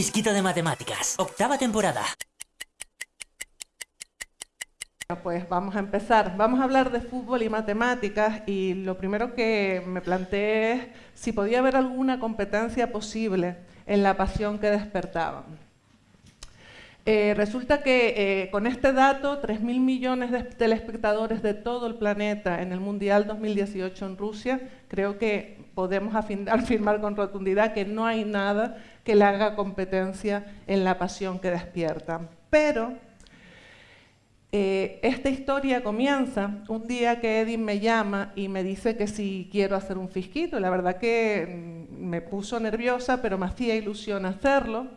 Fisquito de Matemáticas, octava temporada. Pues vamos a empezar. Vamos a hablar de fútbol y matemáticas y lo primero que me planteé es si podía haber alguna competencia posible en la pasión que despertaban. Eh, resulta que eh, con este dato, 3.000 millones de telespectadores de todo el planeta en el Mundial 2018 en Rusia, creo que podemos afirmar con rotundidad que no hay nada que le haga competencia en la pasión que despierta. Pero eh, esta historia comienza un día que Edith me llama y me dice que si quiero hacer un fisquito. La verdad que mm, me puso nerviosa, pero me hacía ilusión hacerlo.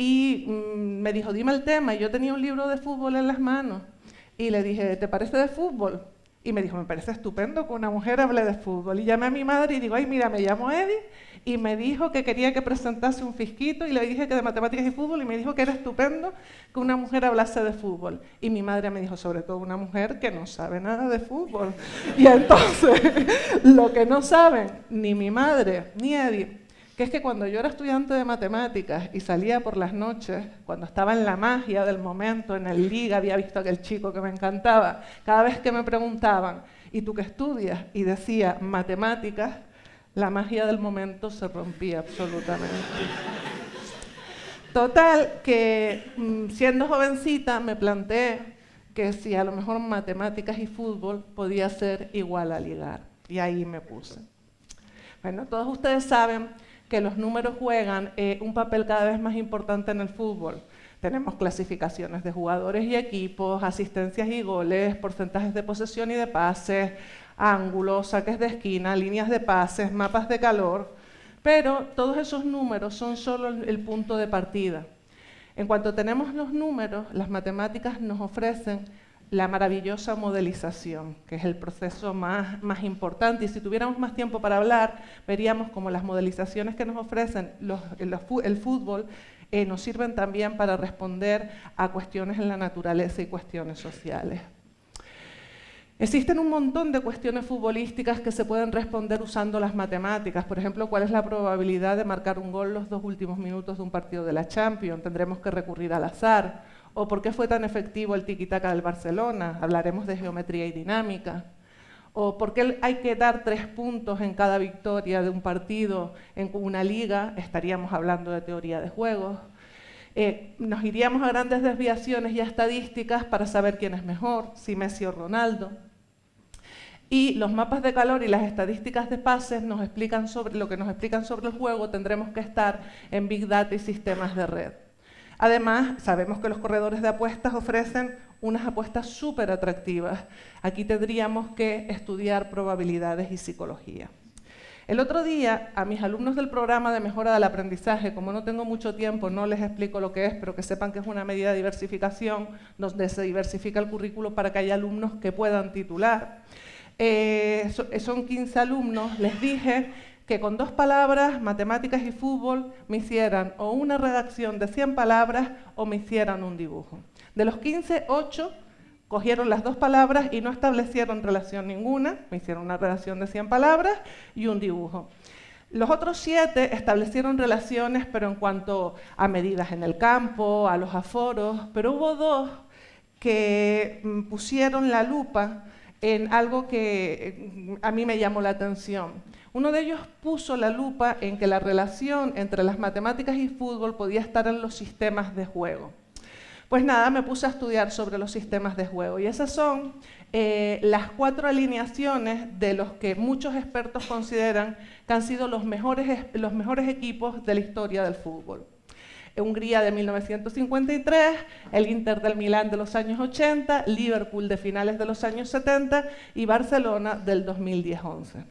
Y mm, me dijo, dime el tema. Y yo tenía un libro de fútbol en las manos. Y le dije, ¿te parece de fútbol? Y me dijo, me parece estupendo que una mujer hable de fútbol. Y llamé a mi madre y digo, ay, mira, me llamo Eddie. Y me dijo que quería que presentase un fisquito. Y le dije que de matemáticas y fútbol. Y me dijo que era estupendo que una mujer hablase de fútbol. Y mi madre me dijo, sobre todo una mujer que no sabe nada de fútbol. Y entonces, lo que no saben ni mi madre ni Eddie que es que cuando yo era estudiante de matemáticas y salía por las noches, cuando estaba en la magia del momento, en el liga, había visto a aquel chico que me encantaba, cada vez que me preguntaban, ¿y tú qué estudias? Y decía matemáticas, la magia del momento se rompía absolutamente. Total, que mm, siendo jovencita me planteé que si a lo mejor matemáticas y fútbol podía ser igual a ligar. Y ahí me puse. Bueno, todos ustedes saben que los números juegan eh, un papel cada vez más importante en el fútbol. Tenemos clasificaciones de jugadores y equipos, asistencias y goles, porcentajes de posesión y de pases, ángulos, saques de esquina, líneas de pases, mapas de calor, pero todos esos números son solo el punto de partida. En cuanto tenemos los números, las matemáticas nos ofrecen la maravillosa modelización, que es el proceso más, más, importante. Y si tuviéramos más tiempo para hablar, veríamos como las modelizaciones que nos ofrecen el fútbol eh, nos sirven también para responder a cuestiones en la naturaleza y cuestiones sociales. Existen un montón de cuestiones futbolísticas que se pueden responder usando las matemáticas. Por ejemplo, ¿cuál es la probabilidad de marcar un gol los dos últimos minutos de un partido de la Champions? Tendremos que recurrir al azar o por qué fue tan efectivo el tiki-taka del Barcelona, hablaremos de geometría y dinámica, o por qué hay que dar tres puntos en cada victoria de un partido en una liga, estaríamos hablando de teoría de juegos. Eh, nos iríamos a grandes desviaciones y estadísticas para saber quién es mejor, si Messi o Ronaldo. Y los mapas de calor y las estadísticas de pases nos explican sobre lo que nos explican sobre el juego, tendremos que estar en Big Data y sistemas de red. Además, sabemos que los corredores de apuestas ofrecen unas apuestas súper atractivas. Aquí tendríamos que estudiar probabilidades y psicología. El otro día, a mis alumnos del programa de mejora del aprendizaje, como no tengo mucho tiempo, no les explico lo que es, pero que sepan que es una medida de diversificación donde se diversifica el currículo para que haya alumnos que puedan titular. Eh, son 15 alumnos, les dije que con dos palabras, matemáticas y fútbol, me hicieran o una redacción de 100 palabras o me hicieran un dibujo. De los 15, 8 cogieron las dos palabras y no establecieron relación ninguna, me hicieron una redacción de 100 palabras y un dibujo. Los otros siete establecieron relaciones, pero en cuanto a medidas en el campo, a los aforos, pero hubo dos que mm, pusieron la lupa en algo que mm, a mí me llamó la atención. Uno de ellos puso la lupa en que la relación entre las matemáticas y fútbol podía estar en los sistemas de juego. Pues nada, me puse a estudiar sobre los sistemas de juego y esas son eh, las cuatro alineaciones de los que muchos expertos consideran que han sido los mejores, los mejores equipos de la historia del fútbol. Hungría de 1953, el Inter del Milán de los años 80, Liverpool de finales de los años 70 y Barcelona del 2010-11.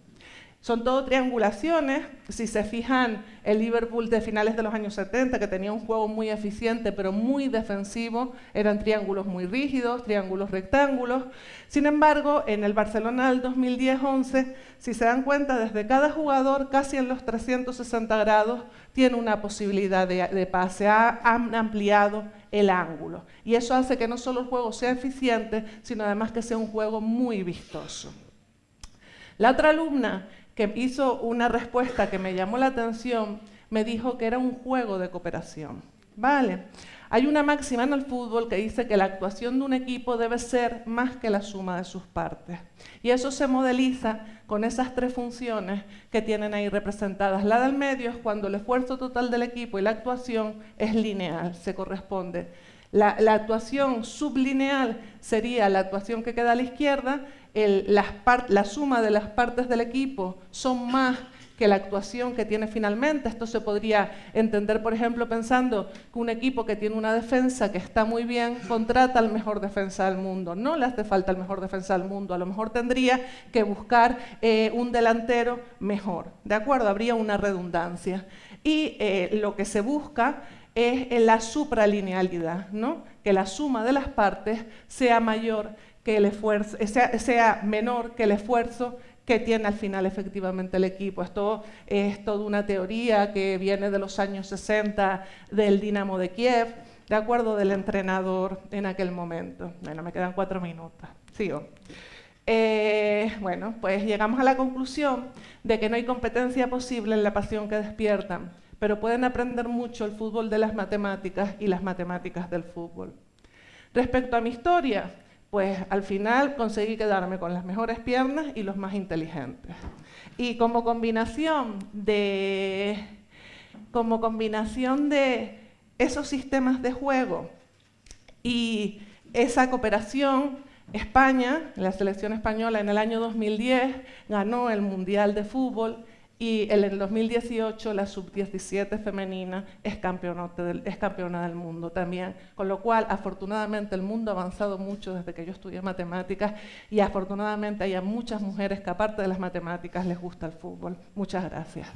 Son todo triangulaciones. Si se fijan, el Liverpool de finales de los años 70, que tenía un juego muy eficiente pero muy defensivo, eran triángulos muy rígidos, triángulos rectángulos. Sin embargo, en el Barcelona del 2010-11, si se dan cuenta, desde cada jugador, casi en los 360 grados, tiene una posibilidad de, pase. Han ampliado el ángulo. Y eso hace que no solo el juego sea eficiente, sino además que sea un juego muy vistoso. La otra alumna que hizo una respuesta que me llamó la atención, me dijo que era un juego de cooperación. Vale. Hay una máxima en el fútbol que dice que la actuación de un equipo debe ser más que la suma de sus partes. Y eso se modeliza con esas tres funciones que tienen ahí representadas. La del medio es cuando el esfuerzo total del equipo y la actuación es lineal, se corresponde. La, actuación sublineal sería la actuación que queda a la izquierda, la suma de las partes del equipo son más que la actuación que tiene finalmente. Esto se podría entender, por ejemplo, pensando que un equipo que tiene una defensa que está muy bien contrata al mejor defensa del mundo. No le hace falta el mejor defensa del mundo, a lo mejor tendría que buscar eh, un delantero mejor. ¿De acuerdo? Habría una redundancia. Y eh, lo que se busca es la supralinealidad, ¿no? que la suma de las partes sea mayor que el esfuerzo, sea menor que el esfuerzo que tiene al final efectivamente el equipo. Esto es toda una teoría que viene de los años 60 del Dinamo de Kiev, de acuerdo del entrenador en aquel momento. Bueno, me quedan cuatro minutos. Sigo. Eh, bueno, pues llegamos a la conclusión de que no hay competencia posible en la pasión que despiertan, pero pueden aprender mucho el fútbol de las matemáticas y las matemáticas del fútbol. Respecto a mi historia, pues al final conseguí quedarme con las mejores piernas y los más inteligentes. Y como combinación de, como combinación de esos sistemas de juego y esa cooperación, España, la selección española en el año 2010 ganó el Mundial de Fútbol y en el 2018 la sub-17 femenina es, del, es campeona del mundo también. Con lo cual, afortunadamente, el mundo ha avanzado mucho desde que yo estudié matemáticas y afortunadamente hay muchas mujeres que aparte de las matemáticas les gusta el fútbol. Muchas gracias.